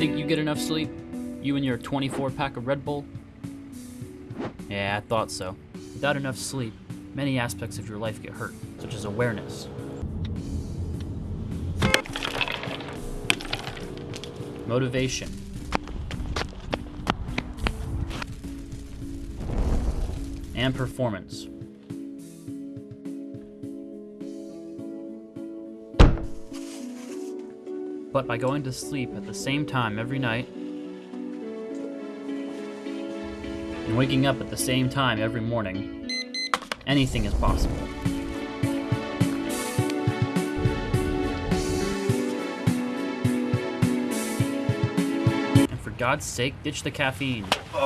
think you get enough sleep? You and your 24 pack of Red Bull? Yeah, I thought so. Without enough sleep, many aspects of your life get hurt, such as awareness. Motivation. And performance. But by going to sleep at the same time every night, and waking up at the same time every morning, anything is possible. And for God's sake, ditch the caffeine.